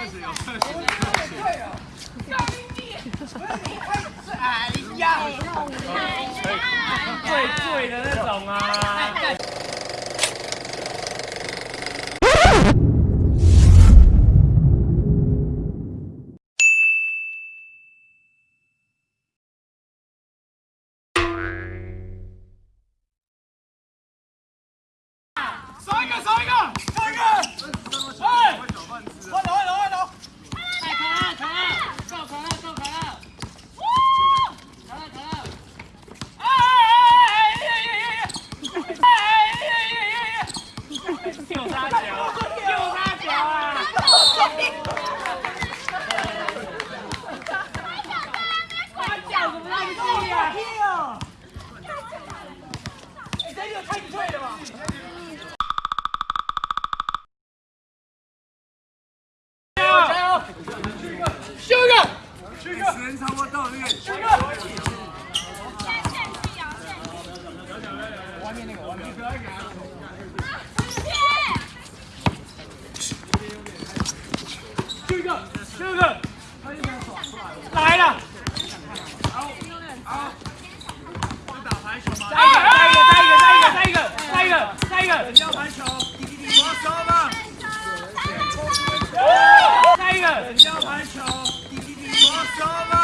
最醉的那种啊！来一个，来一个！你这儿太与了吧。加油加油！个七个！七个七个！外面个个个。Tchau, tchau.